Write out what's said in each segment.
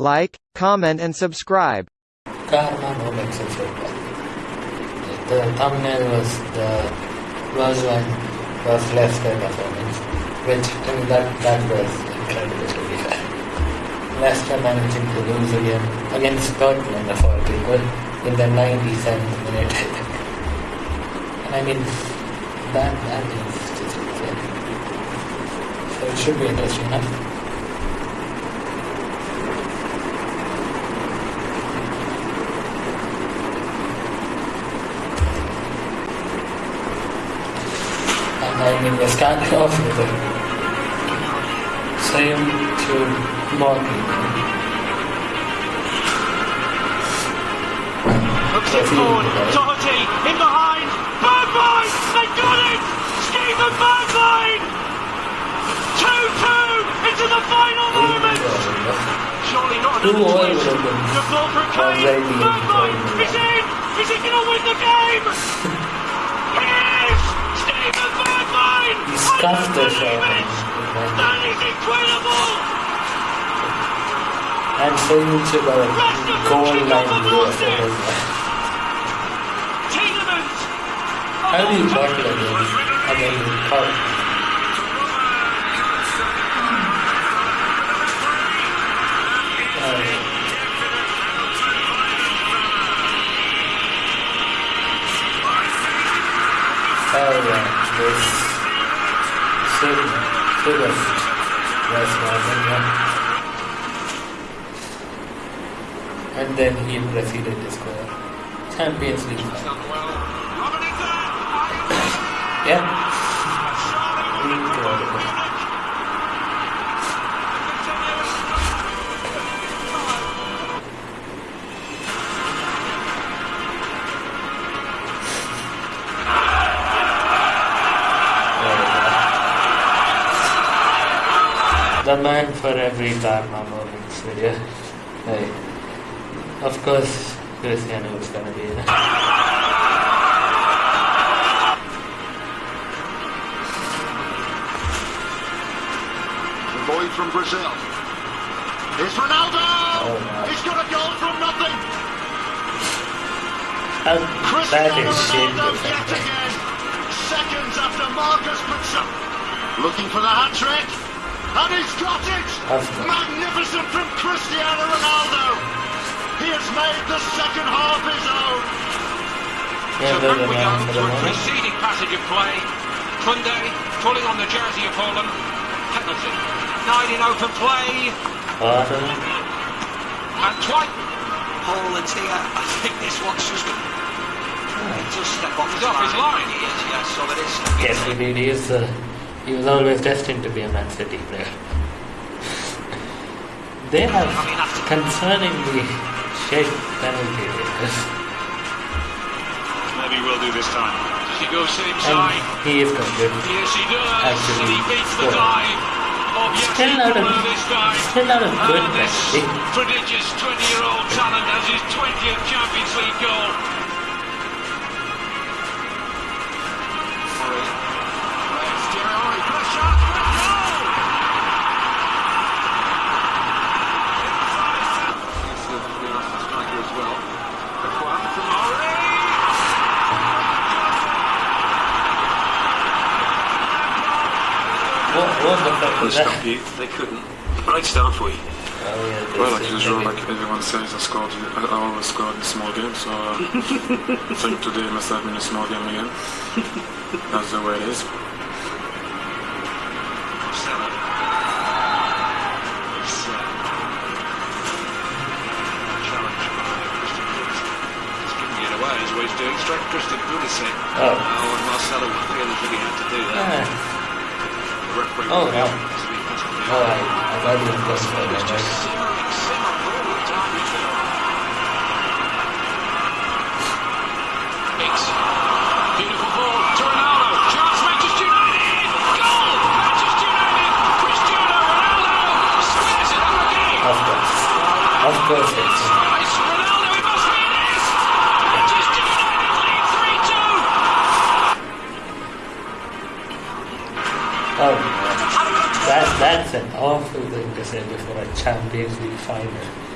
Like, comment and subscribe. Of. The thumbnail was the Roswan was Leicester performance, which I mean that that was incredible to be fair. Leicester managing to lose again against Scotland, a fourth goal in the 97th minute, I. And I mean that that is just insane. So it should be interesting enough. and I mean we're starting off with the same two Morton. Hooks it forward. Doherty in behind. They got it! Steven Bergwijn! 2-2 into the final moments. Surely not Two another twist. would The ball from Kane. enjoying is in. Is he going to win the game? the. That is incredible! And to of it as well. Tielemans! How do you against against Carl? Oh yeah, this Sid Sidist yeah. And then he proceeded to score Champions League. Yeah. Man for every Dharma moments video. Hey. Of course, Cristiano was gonna be it. The boy from Brazil. It's Ronaldo! Oh. He's got a goal from nothing. How that Cristiano is shit Ronaldo yet again. Seconds after Marcus Pizza. Looking for the hat trick. And he's got it! Of. Magnificent from Cristiano Ronaldo. He has made the second half his own. Yeah, So they're back we go man to a preceding passage of play. Koundé pulling on the jersey of Haaland. Penalty. Nine in open play. Bottom. And Twight. Poland's here. I think this one's just going to just step off He's off his line. He is, yes, so it is. Yes, he did. He, is, uh, he was always destined to be a Man City player. they have I mean, after- concerningly shit penalty takers. Maybe we'll do this time. Does he go same And side? he is quite good. Yes, he does. Actually, and he beats the scored. dive Still not a- Kulu this time. still not a good and this prodigious 20-year-old talent has his 20th Champions League goal. They that? you. They couldn't. Right start for you. Oh, yeah, Well, this like is usual, like everyone says, I scored. I always scored in small games, so uh, I think today must have been a small game again. That's the way it is. Straight Christian Pulisic. Oh. Oh, and Marcelo feels that he had to do that. Ah. Oh, was no. out, so he has to do Oh. I, thought you were going for that. right? Simmering, simmer forwards, aren't we? Hicks. Beautiful ball to Ronaldo. Chance Manchester United. Goal! Manchester United. Cristiano Ronaldo squares it up again. Of course. Of course it's. Oh, that, that's an awful thing to say before a Champions League final.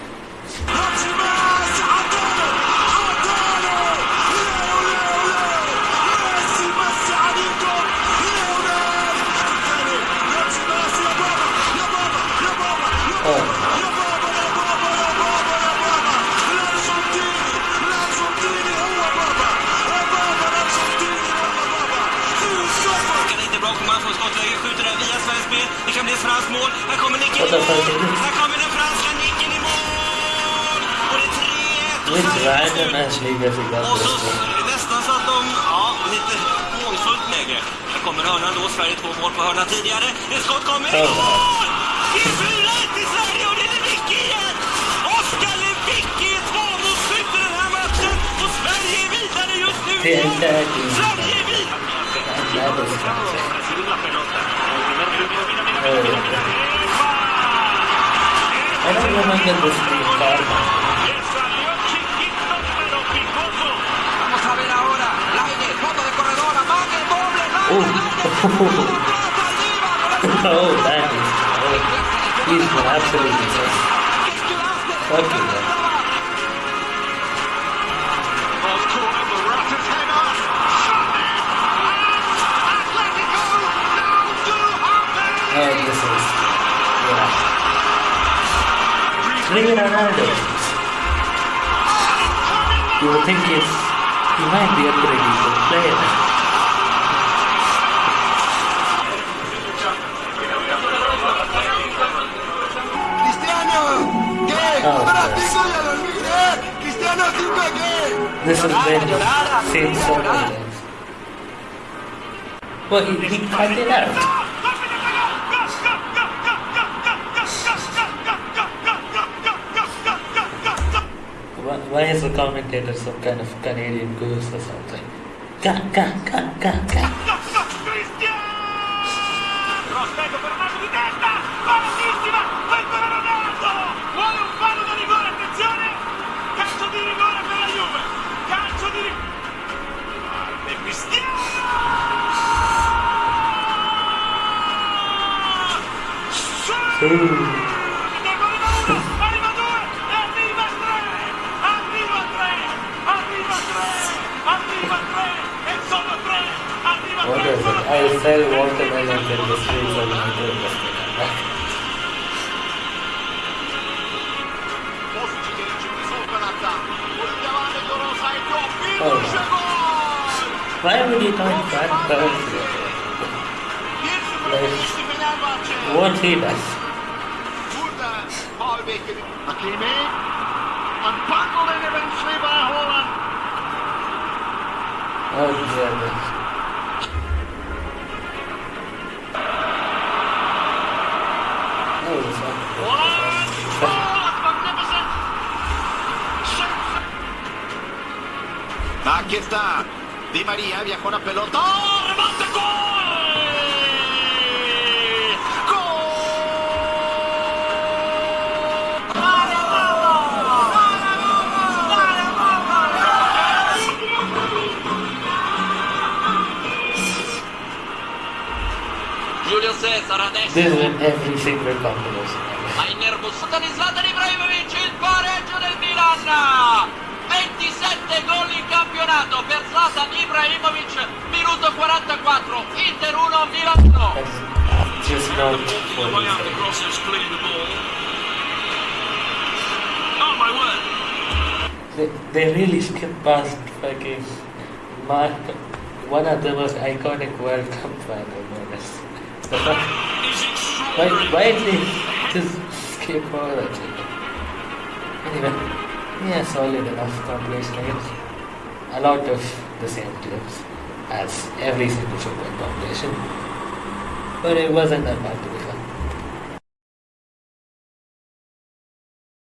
Komma från skottläge, skjuter den via Sveriges spel. Det kan bli ett franskt mål. Här kommer nicken i mål! Här kommer den franska nicken i mål! Och det är 3-1 och Sverige så nästan så att de, ja, lite hånfullt läge. Här kommer hörnan då, Sverige två mål på hörna tidigare. Ett skott kommer, i mål! Det är 4-1 till Sverige och det är Lewicki igen! Oskar Lewicki är tvåmålsskytt i den här matchen och Sverige är vidare just nu Det är igen! inte- Sverige är vidare! That was crazy. I don't remember this being karma. Vamos a ver ahora. Laine, fondo de corredor, amague, doble, Oh. Laine, oh, that is. Oh, he's been absolutely just fucking is. Yeah. Bring in Ronaldo. You would think he's. He might be a pretty good player. Oh, Para yes. cinco ya lo olvidé. Cristiano cinco qué? This has been seen so many times. Well, he, he cut it out. Why, is the commentator some kind of Canadian goose or something? Ga, ga, ga, ga. Prospetto per I sell watermelons in the streets of United Postić risolve l'attacco. Vogliamo Gorosa Toppi. Oh. Why would you count that currency? Pierwszy protagonista Fenerbahçe. What he does? Burada faul bekledi. Hakimi. And bundled in eventually by Haaland. Oh, goodness. Aquí está. Di María viajó la pelota. ¡Oh, remate gol! Giulio Cesar adesso This is in every single combination. ha innervosito di Zlatan Ibrahimovic il pareggio del Milan 27 gol in campionato per Zlatan Ibrahimovic minuto 44 Inter 1 Milan 1 That's just the ball. Oh they, really skip past fucking Mark, one of the most iconic World Cup final moments. Why, why did they just skip over that? Anyway, yeah, solid enough compilation, I guess. A lot of the same clips as every single football compilation. But it wasn't that bad to be.